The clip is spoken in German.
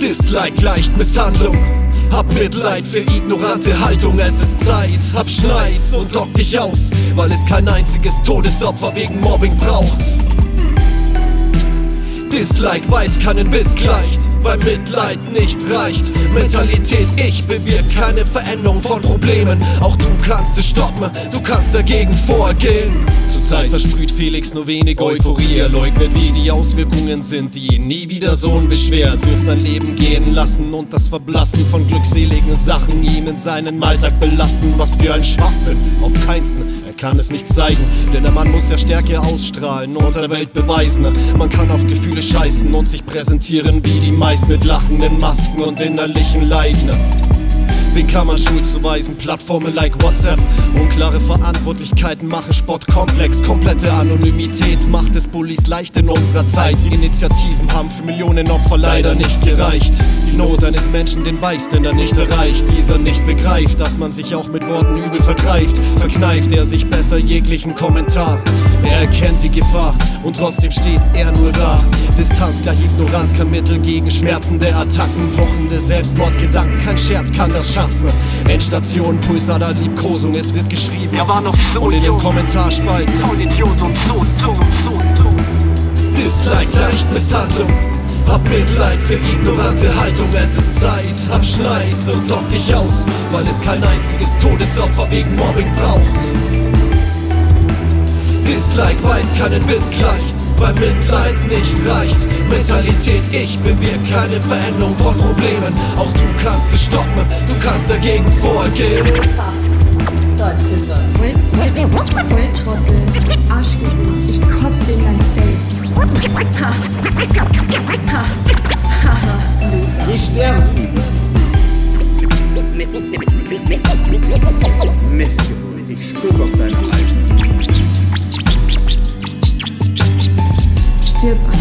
Dislike leicht Misshandlung. Hab Mitleid für ignorante Haltung, es ist Zeit. Hab Schneid und lock dich aus, weil es kein einziges Todesopfer wegen Mobbing braucht. Dislike weiß keinen Witz gleicht, weil Mitleid nicht reicht. Mentalität, ich bewirkt keine Veränderung von Problemen. Auch du kannst es stoppen, du kannst dagegen vorgehen. Zurzeit versprüht Felix nur wenig Euphorie. Er leugnet, wie die Auswirkungen sind, die ihn nie wieder so unbeschwert durch sein Leben gehen lassen und das Verblassen von glückseligen Sachen ihm in seinen Alltag belasten. Was für ein Schwachsinn, auf keinsten. Er kann es nicht zeigen, denn der Mann muss ja Stärke ausstrahlen und der Welt beweisen. Man kann auf Gefühle scheißen und sich präsentieren wie die meist mit lachenden Masken und innerlichen Leiden. Wen kann man Schuld zuweisen? Plattformen like WhatsApp. Unklare Verantwortlichkeiten machen Sport komplex. Komplette Anonymität macht es Bullies leicht in unserer Zeit. Die Initiativen haben für Millionen Opfer leider nicht gereicht. Die Not eines Menschen den Beiständer nicht erreicht. Dieser nicht begreift, dass man sich auch mit Worten übel vergreift. Verkneift er sich besser jeglichen Kommentar. Er erkennt die Gefahr und trotzdem steht er nur da. Distanz gleich Ignoranz kein Mittel gegen schmerzende Attacken. Pochende Selbstmordgedanken, kein Scherz kann das schaffen. Endstation, Pulsader, Liebkosung, es wird geschrieben. Er war noch so Und in den. Kommentarspalten. Voll Idiot und so dumm, so dumm. Dislike leicht Misshandlung. Hab Mitleid für ignorante Haltung, es ist Zeit. Hab Schneid und lock dich aus, weil es kein einziges Todesopfer wegen Mobbing braucht. Dislike weiß keinen Witz gleicht, weil Mitleid nicht reicht. Mentalität, ich bewirkt keine Veränderung von Problemen. Auch du kannst es stoppen, du kannst dagegen vorgehen. Volltrottel, Arschgesicht, ich kotze in dein Face. Ha, ha, ha, ha, Loser. Geh sterben! Stirb an